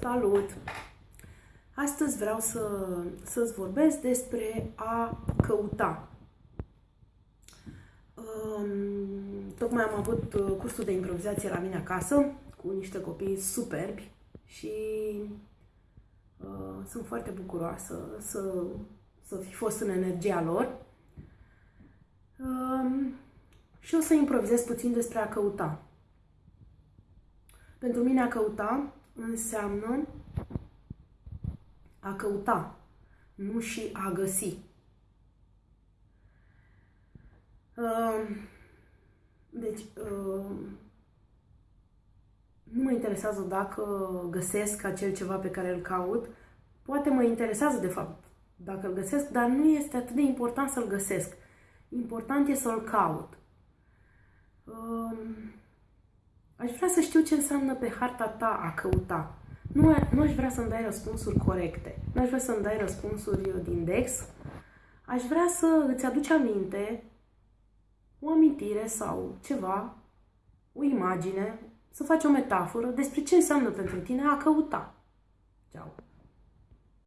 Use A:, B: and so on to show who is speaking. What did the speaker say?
A: Salut! Astăzi vreau să, să-ți vorbesc despre a căuta. Um, tocmai am avut uh, cursul de improvizație la mine acasă cu niște copii superbi și uh, sunt foarte bucuroasă să, să fi fost în energia lor. Um, și o să improvizez puțin despre a căuta. Pentru mine a căuta înseamnă a căuta, nu și a găsi. Deci, nu mă interesează dacă găsesc acel ceva pe care îl caut. Poate mă interesează, de fapt, dacă îl găsesc, dar nu este atât de important să-l găsesc. Important e să-l caut. Aș vrea să știu ce înseamnă pe harta ta a căuta. Nu, nu aș vrea să-mi dai răspunsuri corecte. Nu aș vrea să-mi dai răspunsuri din Dex. Aș vrea să îți aduci aminte o amintire sau ceva, o imagine, să faci o metaforă despre ce înseamnă pentru tine a căuta. Ceau!